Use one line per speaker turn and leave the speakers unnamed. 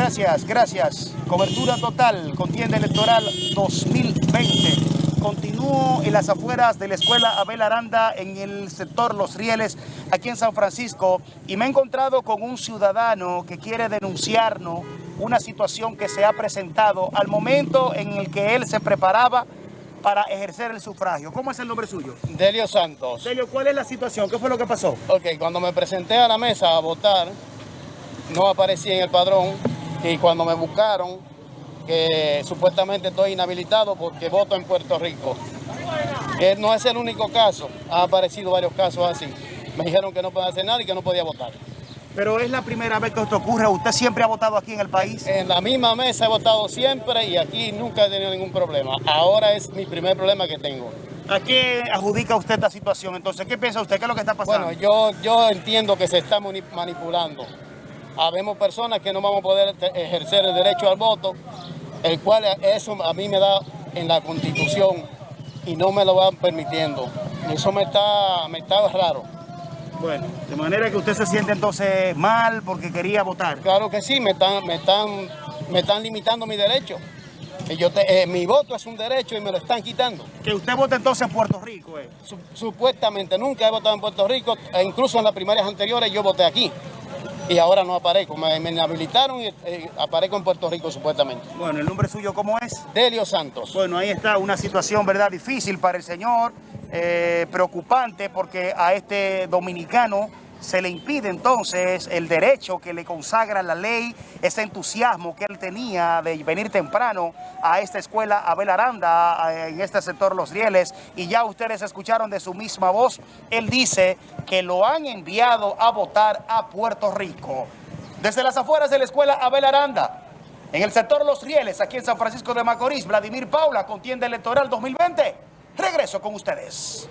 Gracias, gracias. Cobertura total, contienda electoral 2020. Continúo en las afueras de la escuela Abel Aranda en el sector Los Rieles, aquí en San Francisco, y me he encontrado con un ciudadano que quiere denunciarnos una situación que se ha presentado al momento en el que él se preparaba para ejercer el sufragio. ¿Cómo es el nombre suyo?
Delio Santos.
Delio, ¿cuál es la situación? ¿Qué fue lo que pasó?
Ok, cuando me presenté a la mesa a votar, no aparecí en el padrón y cuando me buscaron, que supuestamente estoy inhabilitado porque voto en Puerto Rico. Eh, no es el único caso, ha aparecido varios casos así. Me dijeron que no podía hacer nada y que no podía votar.
Pero es la primera vez que esto ocurre. ¿Usted siempre ha votado aquí en el país?
En la misma mesa he votado siempre y aquí nunca he tenido ningún problema. Ahora es mi primer problema que tengo.
¿A qué adjudica usted esta situación? Entonces, ¿qué piensa usted? ¿Qué es lo que está pasando?
Bueno, yo, yo entiendo que se está manipulando. Habemos personas que no vamos a poder ejercer el derecho al voto, el cual eso a mí me da en la Constitución y no me lo van permitiendo. Eso me está, me está raro.
Bueno, de manera que usted se siente entonces mal porque quería votar.
Claro que sí, me están, me están, me están limitando mi derecho. Yo eh, mi voto es un derecho y me lo están quitando.
Que usted vote entonces en Puerto Rico, eh.
supuestamente, nunca he votado en Puerto Rico, e incluso en las primarias anteriores yo voté aquí. Y ahora no aparezco, me, inhabilitaron y eh, aparezco en Puerto Rico supuestamente.
Bueno, ¿el nombre suyo cómo es?
Delio Santos.
Bueno, ahí está una situación, ¿verdad? Difícil para el señor. Eh, preocupante porque a este dominicano se le impide entonces el derecho que le consagra la ley, ese entusiasmo que él tenía de venir temprano a esta escuela Abel Aranda, en este sector Los Rieles, y ya ustedes escucharon de su misma voz, él dice que lo han enviado a votar a Puerto Rico. Desde las afueras de la escuela Abel Aranda, en el sector Los Rieles, aquí en San Francisco de Macorís, Vladimir Paula, contienda electoral 2020. Regreso con ustedes.